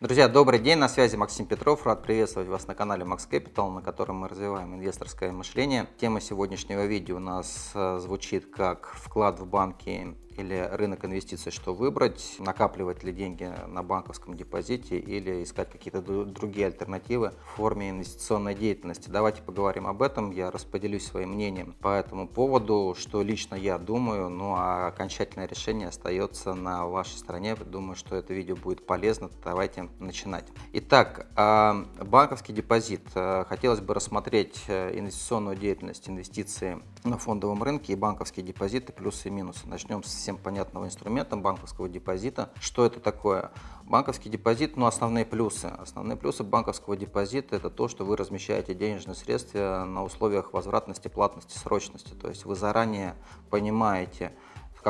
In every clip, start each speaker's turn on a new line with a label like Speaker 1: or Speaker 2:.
Speaker 1: Друзья, добрый день, на связи Максим Петров. Рад приветствовать вас на канале Max Capital, на котором мы развиваем инвесторское мышление. Тема сегодняшнего видео у нас э, звучит как вклад в банки или рынок инвестиций, что выбрать, накапливать ли деньги на банковском депозите или искать какие-то другие альтернативы в форме инвестиционной деятельности. Давайте поговорим об этом, я распределюсь своим мнением по этому поводу, что лично я думаю, ну а окончательное решение остается на вашей стороне. Думаю, что это видео будет полезно, давайте начинать. Итак, а, банковский депозит. Э, хотелось бы рассмотреть э, инвестиционную деятельность, инвестиции на фондовом рынке и банковские депозиты, плюсы и минусы. Начнем с всем понятного инструмента банковского депозита. Что это такое? Банковский депозит, ну, основные плюсы. Основные плюсы банковского депозита – это то, что вы размещаете денежные средства на условиях возвратности, платности, срочности. То есть вы заранее понимаете,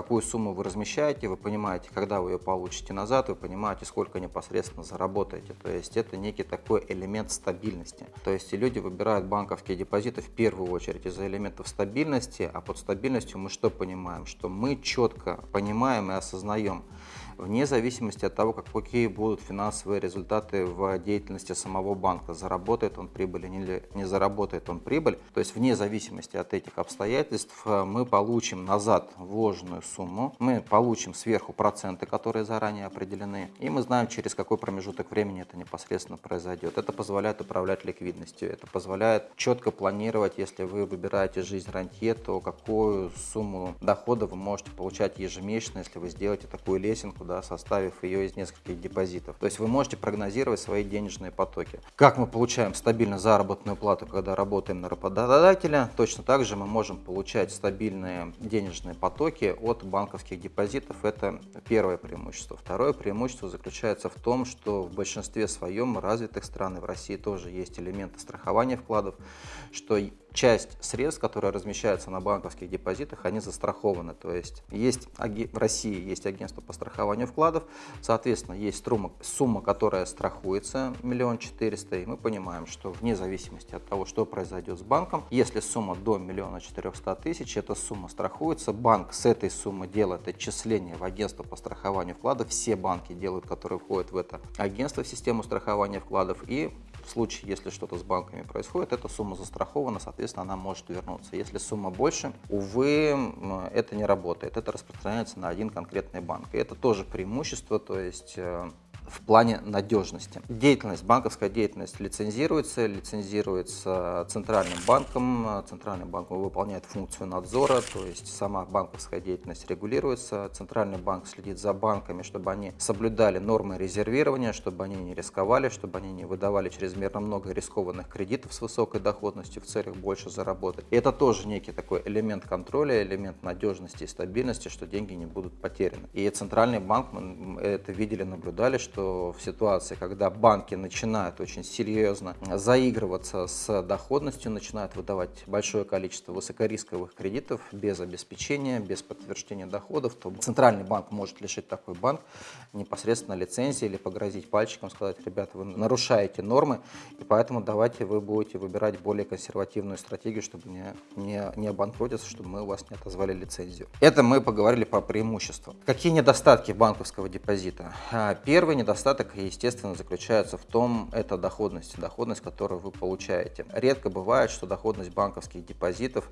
Speaker 1: какую сумму вы размещаете, вы понимаете, когда вы ее получите назад, вы понимаете, сколько непосредственно заработаете. То есть это некий такой элемент стабильности. То есть люди выбирают банковские депозиты в первую очередь из-за элементов стабильности, а под стабильностью мы что понимаем? Что мы четко понимаем и осознаем, вне зависимости от того, какие будут финансовые результаты в деятельности самого банка. Заработает он прибыль или не заработает он прибыль. То есть вне зависимости от этих обстоятельств э, мы получим назад вложенную сумму, мы получим сверху проценты, которые заранее определены, и мы знаем, через какой промежуток времени это непосредственно произойдет. Это позволяет управлять ликвидностью, это позволяет четко планировать, если вы выбираете жизнь рантье, то какую сумму дохода вы можете получать ежемесячно, если вы сделаете такую лесенку, да, составив ее из нескольких депозитов. То есть вы можете прогнозировать свои денежные потоки. Как мы получаем стабильно заработную плату, когда работаем на работодателя, точно так же мы можем получать стабильные денежные потоки от банковских депозитов. Это первое преимущество. Второе преимущество заключается в том, что в большинстве своем развитых стран, и в России тоже есть элементы страхования вкладов, что часть средств, которые размещаются на банковских депозитах, они застрахованы. То есть, есть в России есть агентство по страхованию вкладов, соответственно, есть сумма, сумма которая страхуется, миллион четыреста, и мы понимаем, что вне зависимости от того, что произойдет с банком, если сумма до миллиона четырехста тысяч, эта сумма страхуется, банк с этой суммы делает отчисление в агентство по страхованию вкладов, все банки делают, которые входят в это агентство, в систему страхования вкладов, и случае, если что-то с банками происходит, эта сумма застрахована, соответственно, она может вернуться. Если сумма больше, увы, это не работает. Это распространяется на один конкретный банк. И это тоже преимущество, то есть э, в плане надежности. Деятельность, банковская деятельность лицензируется, лицензируется Центральным банком. Центральный банк выполняет функцию надзора, то есть сама банковская деятельность регулируется. Центральный банк следит за банками, чтобы они соблюдали нормы резервирования, чтобы они не рисковали, чтобы они не выдавали чрезмерно много рискованных кредитов с высокой доходностью в целях больше заработать. И это тоже некий такой элемент контроля, элемент надежности и стабильности, что деньги не будут потеряны. И Центральный банк, мы это видели, наблюдали, что что в ситуации, когда банки начинают очень серьезно заигрываться с доходностью, начинают выдавать большое количество высокорисковых кредитов без обеспечения, без подтверждения доходов, то Центральный банк может лишить такой банк непосредственно лицензии или погрозить пальчиком, сказать, ребята, вы нарушаете нормы, и поэтому давайте вы будете выбирать более консервативную стратегию, чтобы не, не, не обанкротиться, чтобы мы у вас не отозвали лицензию. Это мы поговорили про преимущества. Какие недостатки банковского депозита? А, первый недостаток, естественно, заключается в том, это доходность, доходность, которую вы получаете. Редко бывает, что доходность банковских депозитов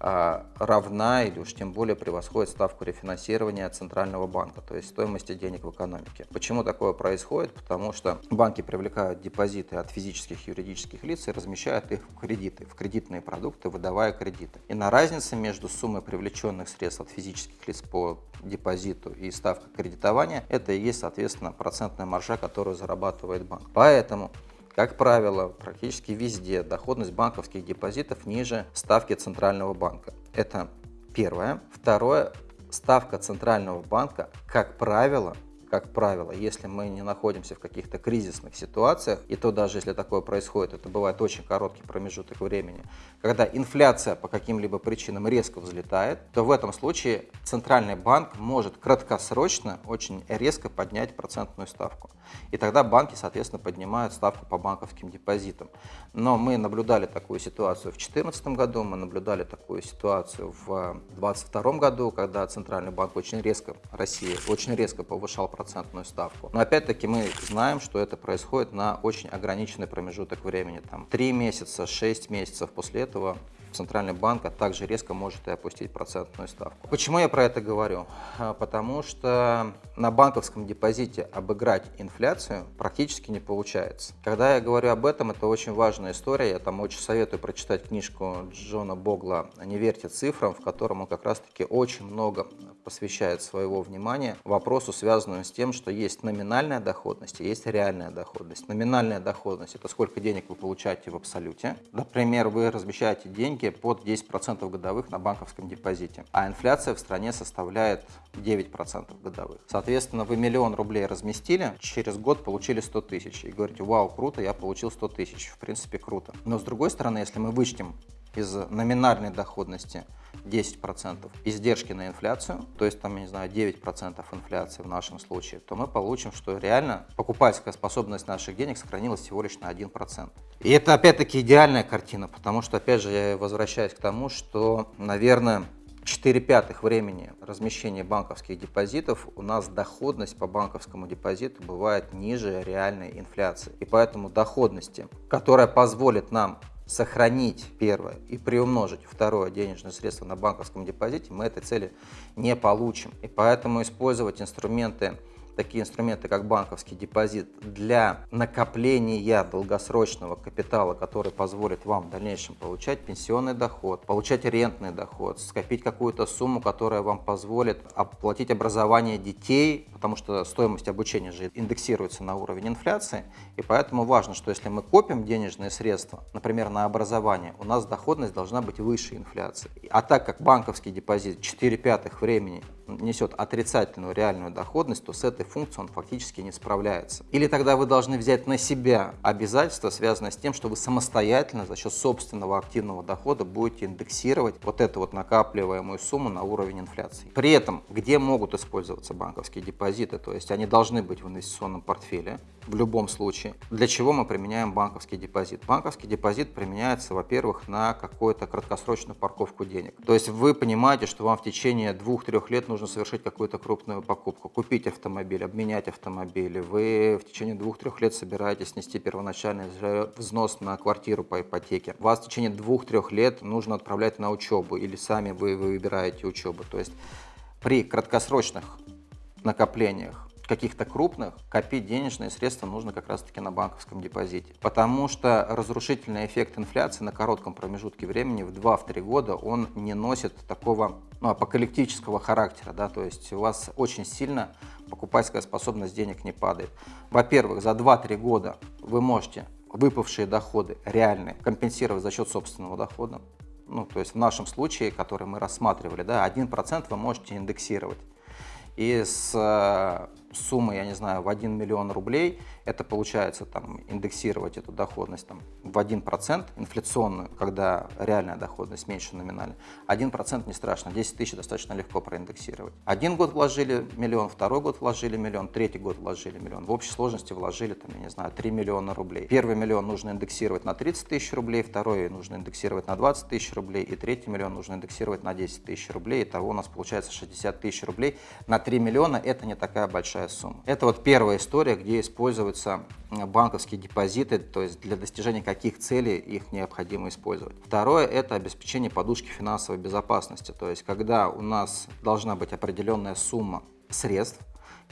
Speaker 1: равна или уж тем более превосходит ставку рефинансирования Центрального банка, то есть стоимости денег в экономике. Почему такое происходит? Потому что банки привлекают депозиты от физических и юридических лиц и размещают их в кредиты, в кредитные продукты, выдавая кредиты. И на разнице между суммой привлеченных средств от физических лиц по депозиту и ставка кредитования, это и есть, соответственно, процентная маржа, которую зарабатывает банк. Поэтому как правило, практически везде доходность банковских депозитов ниже ставки Центрального банка. Это первое. Второе, ставка Центрального банка, как правило, как правило, если мы не находимся в каких-то кризисных ситуациях, и то даже если такое происходит, это бывает очень короткий промежуток времени, когда инфляция по каким-либо причинам резко взлетает, то в этом случае Центральный банк может краткосрочно очень резко поднять процентную ставку. И тогда банки, соответственно, поднимают ставку по банковским депозитам. Но мы наблюдали такую ситуацию в 2014 году, мы наблюдали такую ситуацию в 2022 году, когда Центральный банк очень резко, Россия очень резко повышал процентную ставку. Но опять-таки мы знаем, что это происходит на очень ограниченный промежуток времени, там 3 месяца, 6 месяцев после этого Центральный банк а также резко может и опустить процентную ставку. Почему я про это говорю? А, потому что на банковском депозите обыграть инфляцию практически не получается. Когда я говорю об этом, это очень важная история. Я там очень советую прочитать книжку Джона Богла «Не верьте цифрам», в котором он как раз-таки очень много посвящает своего внимания вопросу, связанному с тем, что есть номинальная доходность и есть реальная доходность. Номинальная доходность – это сколько денег вы получаете в абсолюте. Например, вы размещаете деньги под 10% годовых на банковском депозите, а инфляция в стране составляет 9% годовых. Соответственно, вы миллион рублей разместили, через год получили 100 тысяч и говорите, вау, круто, я получил 100 тысяч. В принципе, круто. Но с другой стороны, если мы вычтем из номинальной доходности 10% издержки на инфляцию, то есть там, я не знаю, 9% инфляции в нашем случае, то мы получим, что реально покупательская способность наших денег сохранилась всего лишь на 1%. И это опять-таки идеальная картина, потому что, опять же, я возвращаюсь к тому, что, наверное, 4 пятых времени размещения банковских депозитов у нас доходность по банковскому депозиту бывает ниже реальной инфляции. И поэтому доходности, которая позволит нам сохранить первое и приумножить второе денежное средство на банковском депозите, мы этой цели не получим. И поэтому использовать инструменты такие инструменты, как банковский депозит, для накопления долгосрочного капитала, который позволит вам в дальнейшем получать пенсионный доход, получать рентный доход, скопить какую-то сумму, которая вам позволит оплатить образование детей, потому что стоимость обучения же индексируется на уровень инфляции, и поэтому важно, что если мы копим денежные средства, например, на образование, у нас доходность должна быть выше инфляции. А так как банковский депозит 4 пятых времени несет отрицательную реальную доходность, то с этой функцией он фактически не справляется. Или тогда вы должны взять на себя обязательства, связанные с тем, что вы самостоятельно за счет собственного активного дохода будете индексировать вот эту вот накапливаемую сумму на уровень инфляции. При этом, где могут использоваться банковские депозиты, то есть они должны быть в инвестиционном портфеле в любом случае. Для чего мы применяем банковский депозит? Банковский депозит применяется, во-первых, на какую-то краткосрочную парковку денег. То есть вы понимаете, что вам в течение двух-трех лет нужно нужно совершить какую-то крупную покупку, купить автомобиль, обменять автомобиль, вы в течение двух-трех лет собираетесь нести первоначальный взнос на квартиру по ипотеке, вас в течение двух-трех лет нужно отправлять на учебу или сами вы выбираете учебу. То есть при краткосрочных накоплениях каких-то крупных, копить денежные средства нужно как раз-таки на банковском депозите. Потому что разрушительный эффект инфляции на коротком промежутке времени в 2-3 года он не носит такого ну, апокалиптического характера. Да? То есть у вас очень сильно покупательская способность денег не падает. Во-первых, за 2-3 года вы можете выпавшие доходы реальные компенсировать за счет собственного дохода. Ну, то есть в нашем случае, который мы рассматривали, да, 1% вы можете индексировать. И с э, суммы, я не знаю, в 1 миллион рублей, это получается там индексировать эту доходность там, в 1% инфляционную, когда реальная доходность меньше номинальной. 1% не страшно, 10 тысяч достаточно легко проиндексировать. Один год вложили миллион, второй год вложили миллион, третий год вложили миллион. В общей сложности вложили, там, я не знаю, 3 миллиона рублей. Первый миллион нужно индексировать на 30 тысяч рублей, второй нужно индексировать на 20 тысяч рублей, и третий миллион нужно индексировать на 10 тысяч рублей. Итого у нас получается 60 тысяч рублей. На 3 миллиона это не такая большая сумма. Это вот первая история, где используются банковские депозиты, то есть для достижения каких целей их необходимо использовать. Второе – это обеспечение подушки финансовой безопасности, то есть когда у нас должна быть определенная сумма средств,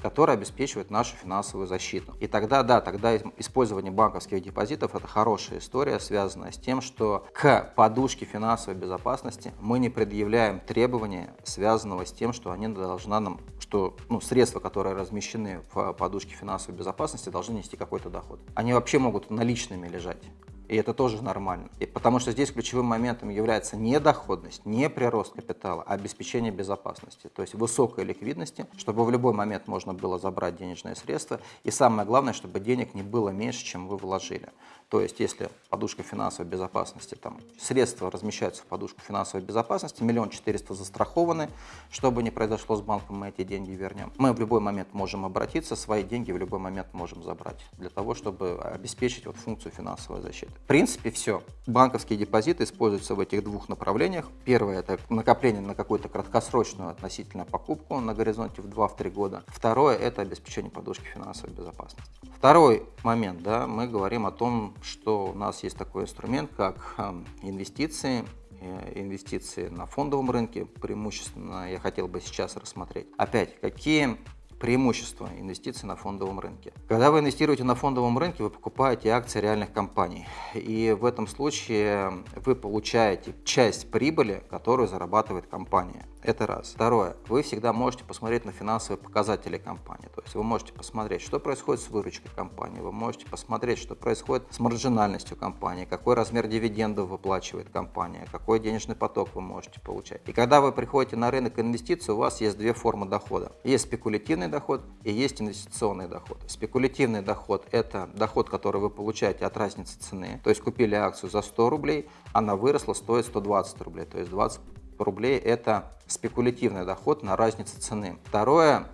Speaker 1: который обеспечивает нашу финансовую защиту. И тогда, да, тогда использование банковских депозитов – это хорошая история, связанная с тем, что к подушке финансовой безопасности мы не предъявляем требования, связанного с тем, что они должны нам, что ну, средства, которые размещены в подушке финансовой безопасности, должны нести какой-то доход. Они вообще могут наличными лежать. И это тоже нормально. И потому что здесь ключевым моментом является не доходность, не прирост капитала, а обеспечение безопасности. То есть высокой ликвидности, чтобы в любой момент можно было забрать денежные средства. И самое главное, чтобы денег не было меньше, чем вы вложили. То есть, если подушка финансовой безопасности, там средства размещаются в подушку финансовой безопасности, миллион четыреста застрахованы, что бы ни произошло с банком, мы эти деньги вернем. Мы в любой момент можем обратиться, свои деньги в любой момент можем забрать, для того, чтобы обеспечить вот функцию финансовой защиты. В принципе, все. Банковские депозиты используются в этих двух направлениях. Первое – это накопление на какую-то краткосрочную относительно покупку на горизонте в 2-3 года. Второе – это обеспечение подушки финансовой безопасности. Второй момент, да, мы говорим о том, что у нас есть такой инструмент, как эм, инвестиции, э, инвестиции на фондовом рынке, преимущественно я хотел бы сейчас рассмотреть. Опять, какие преимущество инвестиций на фондовом рынке. Когда вы инвестируете на фондовом рынке, вы покупаете акции реальных компаний. И в этом случае вы получаете часть прибыли, которую зарабатывает компания. Это раз. Второе. Вы всегда можете посмотреть на финансовые показатели компании. То есть вы можете посмотреть, что происходит с выручкой компании, вы можете посмотреть, что происходит с маржинальностью компании, какой размер дивидендов выплачивает компания, какой денежный поток вы можете получать. И когда вы приходите на рынок инвестиций, у вас есть две формы дохода. Есть спекулятивный доход и есть инвестиционный доход. Спекулятивный доход – это доход, который вы получаете от разницы цены. То есть купили акцию за 100 рублей, она выросла, стоит 120 рублей, то есть 20 рублей – это спекулятивный доход на разницу цены. Второе,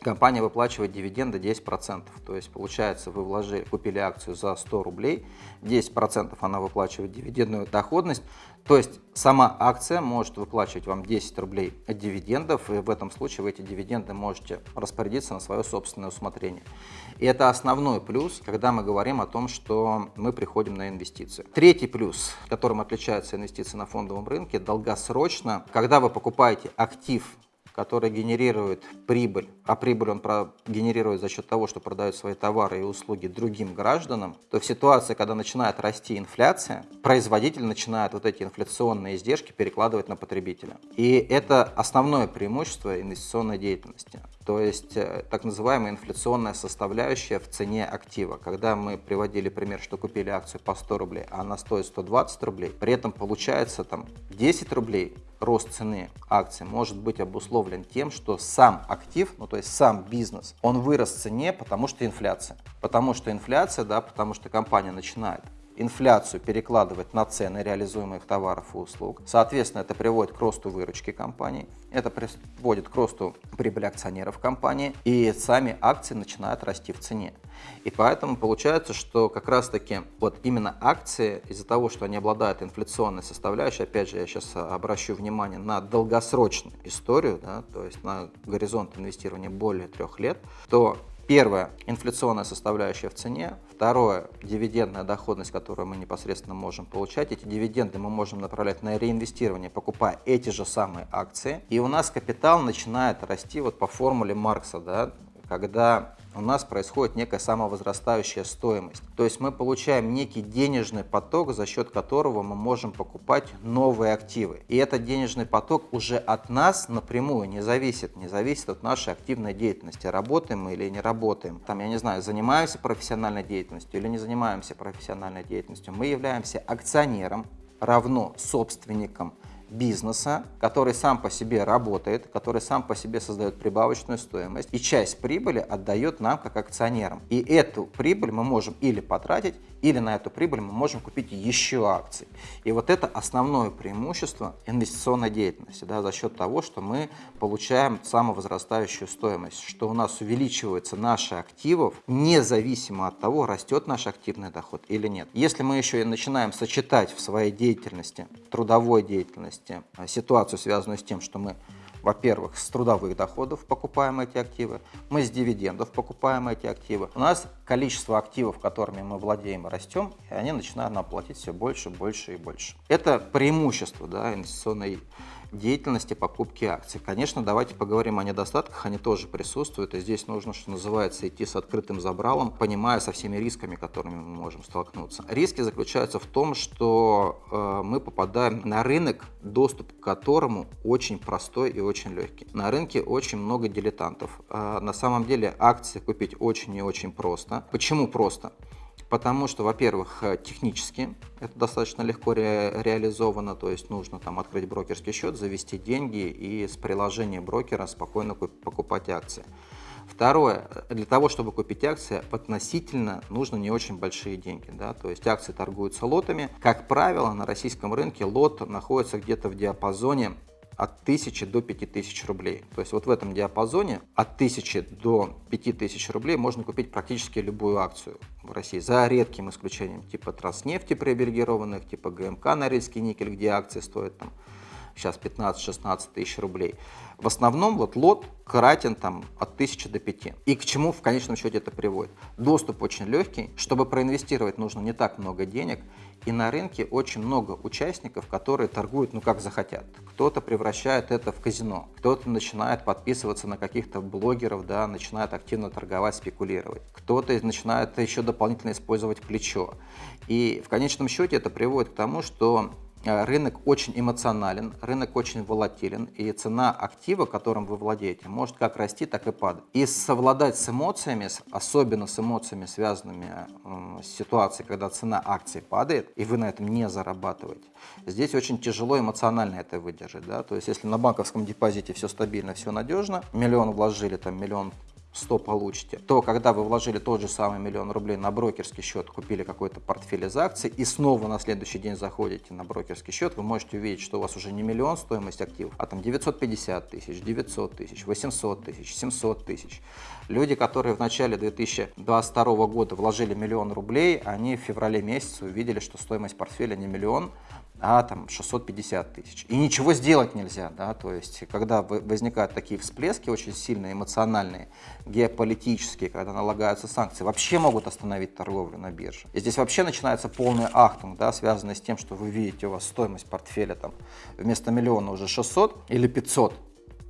Speaker 1: компания выплачивает дивиденды 10%. То есть получается, вы вложили, купили акцию за 100 рублей, 10% она выплачивает дивидендную доходность. То есть сама акция может выплачивать вам 10 рублей дивидендов, и в этом случае вы эти дивиденды можете распорядиться на свое собственное усмотрение. И это основной плюс, когда мы говорим о том, что мы приходим на инвестиции. Третий плюс, которым отличаются инвестиции на фондовом рынке, долгосрочно, когда вы покупаете актив который генерирует прибыль, а прибыль он генерирует за счет того, что продает свои товары и услуги другим гражданам, то в ситуации, когда начинает расти инфляция, производитель начинает вот эти инфляционные издержки перекладывать на потребителя. И это основное преимущество инвестиционной деятельности. То есть э, так называемая инфляционная составляющая в цене актива. Когда мы приводили пример, что купили акцию по 100 рублей, а она стоит 120 рублей, при этом получается там 10 рублей рост цены акции может быть обусловлен тем, что сам актив, ну то есть сам бизнес, он вырос в цене, потому что инфляция. Потому что инфляция, да, потому что компания начинает инфляцию перекладывать на цены реализуемых товаров и услуг. Соответственно, это приводит к росту выручки компании, это приводит к росту прибыли акционеров компании, и сами акции начинают расти в цене. И поэтому получается, что как раз-таки вот именно акции, из-за того, что они обладают инфляционной составляющей, опять же, я сейчас обращу внимание на долгосрочную историю, да, то есть на горизонт инвестирования более трех лет, то Первое – инфляционная составляющая в цене. Второе – дивидендная доходность, которую мы непосредственно можем получать. Эти дивиденды мы можем направлять на реинвестирование, покупая эти же самые акции. И у нас капитал начинает расти вот по формуле Маркса, да, когда у нас происходит некая самовозрастающая стоимость. То есть мы получаем некий денежный поток, за счет которого мы можем покупать новые активы. И этот денежный поток уже от нас напрямую не зависит, не зависит от нашей активной деятельности. Работаем мы или не работаем. Там, я не знаю, занимаемся профессиональной деятельностью или не занимаемся профессиональной деятельностью. Мы являемся акционером, равно собственником бизнеса, который сам по себе работает, который сам по себе создает прибавочную стоимость, и часть прибыли отдает нам как акционерам. И эту прибыль мы можем или потратить, или на эту прибыль мы можем купить еще акции. И вот это основное преимущество инвестиционной деятельности, да, за счет того, что мы получаем самовозрастающую стоимость, что у нас увеличивается наши активов, независимо от того, растет наш активный доход или нет. Если мы еще и начинаем сочетать в своей деятельности, трудовой деятельности, части э, ситуацию, связанную с тем, что мы, во-первых, с трудовых доходов покупаем эти активы, мы с дивидендов покупаем эти активы. У нас количество активов, которыми мы владеем, растем, и они начинают нам платить все больше, больше и больше. Это преимущество да, инвестиционной деятельности покупки акций. Конечно, давайте поговорим о недостатках, они тоже присутствуют, и здесь нужно, что называется, идти с открытым забралом, понимая со всеми рисками, которыми мы можем столкнуться. Риски заключаются в том, что э, мы попадаем на рынок, доступ к которому очень простой и очень легкий. На рынке очень много дилетантов. Э, на самом деле акции купить очень и очень просто. Почему просто? Потому что, во-первых, э, технически это достаточно легко ре реализовано, то есть нужно там открыть брокерский счет, завести деньги и с приложения брокера спокойно покупать акции. Второе, для того, чтобы купить акции, относительно нужно не очень большие деньги. Да? То есть акции торгуются лотами. Как правило, на российском рынке лот находится где-то в диапазоне от 1000 до 5000 рублей. То есть вот в этом диапазоне от 1000 до 5000 рублей можно купить практически любую акцию в России, за редким исключением типа Транснефти привилегированных, типа ГМК Норильский никель, где акции стоят там сейчас 15-16 тысяч рублей. В основном вот лот кратен там от 1000 до 5. И к чему в конечном счете это приводит? Доступ очень легкий, чтобы проинвестировать нужно не так много денег, и на рынке очень много участников, которые торгуют ну как захотят. Кто-то превращает это в казино, кто-то начинает подписываться на каких-то блогеров, да, начинает активно торговать, спекулировать. Кто-то начинает еще дополнительно использовать плечо. И в конечном счете это приводит к тому, что рынок очень эмоционален, рынок очень волатилен, и цена актива, которым вы владеете, может как расти, так и падать. И совладать с эмоциями, особенно с эмоциями, связанными с ситуацией, когда цена акций падает, и вы на этом не зарабатываете, здесь очень тяжело эмоционально это выдержать. Да? То есть если на банковском депозите все стабильно, все надежно, миллион вложили, там миллион 100 получите, то когда вы вложили тот же самый миллион рублей на брокерский счет, купили какой-то портфель из акций и снова на следующий день заходите на брокерский счет, вы можете увидеть, что у вас уже не миллион стоимость активов, а там 950 тысяч, 900 тысяч, 800 тысяч, 700 тысяч. Люди, которые в начале 2022 года вложили миллион рублей, они в феврале месяце увидели, что стоимость портфеля не миллион, а там 650 тысяч. И ничего сделать нельзя, да, то есть когда возникают такие всплески очень сильные, эмоциональные, геополитические, когда налагаются санкции, вообще могут остановить торговлю на бирже. И здесь вообще начинается полный ахтунг, да, связанный с тем, что вы видите, у вас стоимость портфеля там вместо миллиона уже 600 или 500,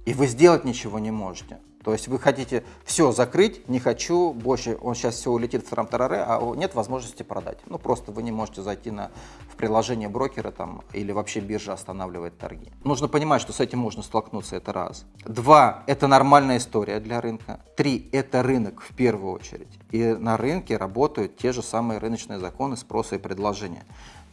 Speaker 1: и вы сделать ничего не можете. То есть вы хотите все закрыть, не хочу, больше он сейчас все улетит в трамтараре, а нет возможности продать. Ну просто вы не можете зайти на, в приложение брокера там, или вообще биржа останавливает торги. Нужно понимать, что с этим можно столкнуться, это раз. Два, это нормальная история для рынка. Три, это рынок в первую очередь. И на рынке работают те же самые рыночные законы спроса и предложения.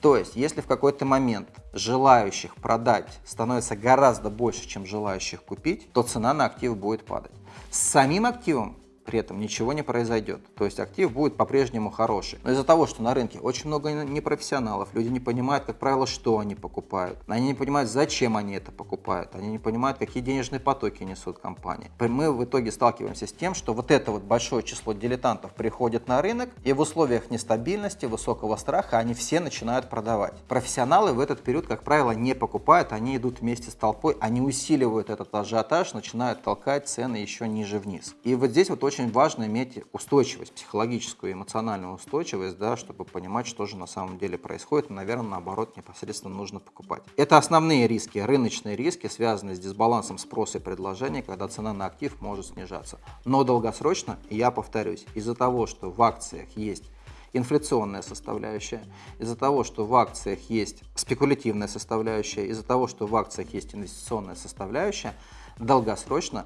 Speaker 1: То есть, если в какой-то момент желающих продать становится гораздо больше, чем желающих купить, то цена на актив будет падать. С самим активом при этом ничего не произойдет. То есть актив будет по-прежнему хороший. Но из-за того, что на рынке очень много непрофессионалов, люди не понимают, как правило, что они покупают. Они не понимают, зачем они это покупают. Они не понимают, какие денежные потоки несут компании. Мы в итоге сталкиваемся с тем, что вот это вот большое число дилетантов приходит на рынок, и в условиях нестабильности, высокого страха они все начинают продавать. Профессионалы в этот период, как правило, не покупают, они идут вместе с толпой, они усиливают этот ажиотаж, начинают толкать цены еще ниже вниз. И вот здесь вот очень очень важно иметь устойчивость, психологическую, эмоциональную устойчивость, да, чтобы понимать, что же на самом деле происходит. И, наверное, наоборот, непосредственно нужно покупать. Это основные риски, рыночные риски, связанные с дисбалансом спроса и предложения, когда цена на актив может снижаться. Но долгосрочно, я повторюсь, из-за того, что в акциях есть инфляционная составляющая, из-за того, что в акциях есть спекулятивная составляющая, из-за того, что в акциях есть инвестиционная составляющая, долгосрочно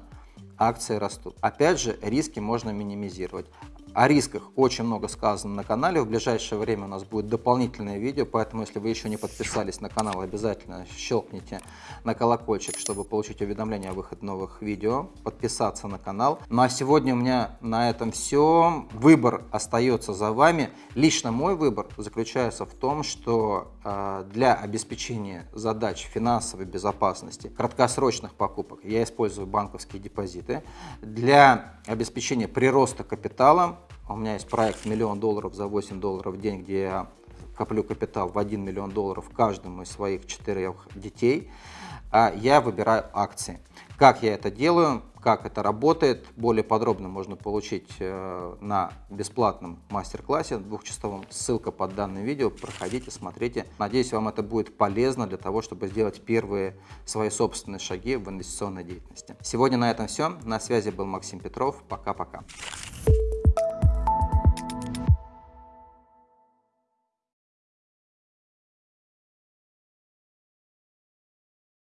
Speaker 1: акции растут. Опять же, риски можно минимизировать. О рисках очень много сказано на канале. В ближайшее время у нас будет дополнительное видео, поэтому если вы еще не подписались на канал, обязательно щелкните на колокольчик, чтобы получить уведомления о выходе новых видео, подписаться на канал. Ну а сегодня у меня на этом все. Выбор остается за вами. Лично мой выбор заключается в том, что э, для обеспечения задач финансовой безопасности, краткосрочных покупок я использую банковские депозиты. Для обеспечения прироста капитала у меня есть проект «Миллион долларов за 8 долларов в день», где я коплю капитал в 1 миллион долларов каждому из своих четырех детей. А я выбираю акции. Как я это делаю, как это работает, более подробно можно получить э, на бесплатном мастер-классе двухчасовом. Ссылка под данным видео. Проходите, смотрите. Надеюсь, вам это будет полезно для того, чтобы сделать первые свои собственные шаги в инвестиционной деятельности. Сегодня на этом все. На связи был Максим Петров. Пока-пока.